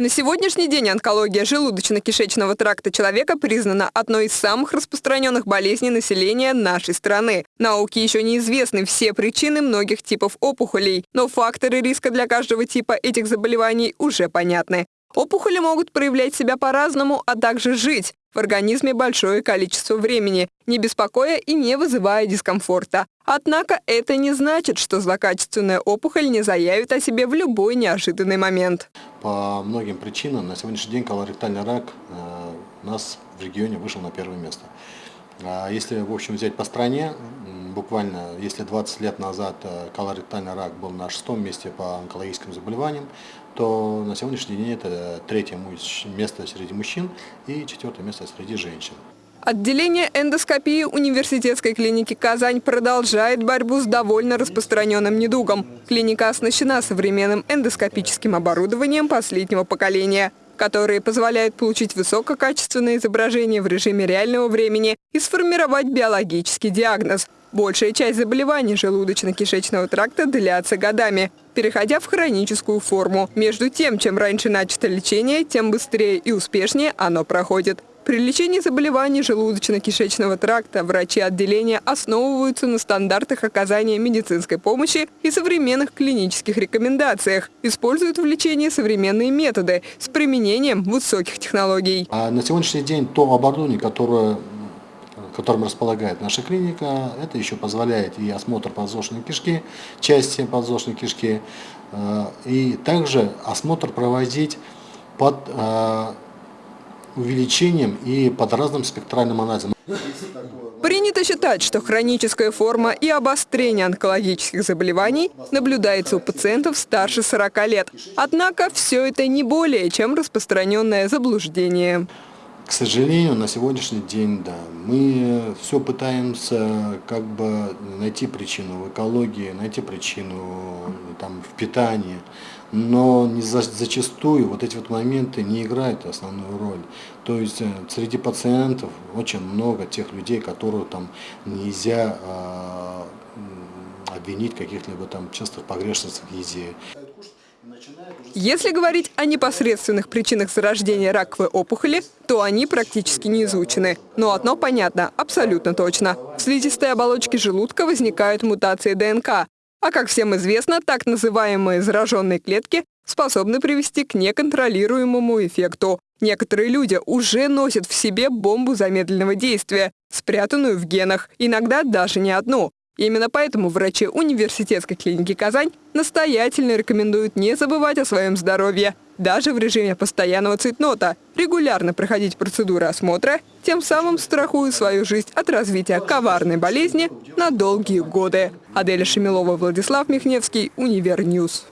На сегодняшний день онкология желудочно-кишечного тракта человека признана одной из самых распространенных болезней населения нашей страны. Науке еще неизвестны все причины многих типов опухолей, но факторы риска для каждого типа этих заболеваний уже понятны. Опухоли могут проявлять себя по-разному, а также жить в организме большое количество времени, не беспокоя и не вызывая дискомфорта. Однако это не значит, что злокачественная опухоль не заявит о себе в любой неожиданный момент. По многим причинам на сегодняшний день колоректальный рак э, нас в регионе вышел на первое место. А если, в общем, взять по стране, буквально, если 20 лет назад э, колоректальный рак был на шестом месте по онкологическим заболеваниям, то на сегодняшний день это третье место среди мужчин и четвертое место среди женщин. Отделение эндоскопии университетской клиники «Казань» продолжает борьбу с довольно распространенным недугом. Клиника оснащена современным эндоскопическим оборудованием последнего поколения которые позволяют получить высококачественное изображение в режиме реального времени и сформировать биологический диагноз. Большая часть заболеваний желудочно-кишечного тракта длятся годами, переходя в хроническую форму. Между тем, чем раньше начато лечение, тем быстрее и успешнее оно проходит. При лечении заболеваний желудочно-кишечного тракта врачи отделения основываются на стандартах оказания медицинской помощи и современных клинических рекомендациях. Используют в лечении современные методы с применением высоких технологий. А на сегодняшний день то оборудование, которое которым располагает наша клиника, это еще позволяет и осмотр подвздошной кишки, части подвздошной кишки, э, и также осмотр проводить под э, увеличением и под разным спектральным анализом. Принято считать, что хроническая форма и обострение онкологических заболеваний наблюдается у пациентов старше 40 лет. Однако все это не более чем распространенное заблуждение. К сожалению, на сегодняшний день, да, мы все пытаемся как бы найти причину в экологии, найти причину там, в питании, но не за, зачастую вот эти вот моменты не играют основную роль. То есть э, среди пациентов очень много тех людей, которых там нельзя э, обвинить каких-либо там частых погрешностях в еде. Если говорить о непосредственных причинах зарождения раковой опухоли, то они практически не изучены. Но одно понятно, абсолютно точно. В слизистой оболочке желудка возникают мутации ДНК. А как всем известно, так называемые зараженные клетки способны привести к неконтролируемому эффекту. Некоторые люди уже носят в себе бомбу замедленного действия, спрятанную в генах, иногда даже не одну. Именно поэтому врачи университетской клиники «Казань» настоятельно рекомендуют не забывать о своем здоровье, даже в режиме постоянного цейтнота, регулярно проходить процедуры осмотра, тем самым страхуя свою жизнь от развития коварной болезни на долгие годы. Аделя Шемилова, Владислав Михневский, Универ News.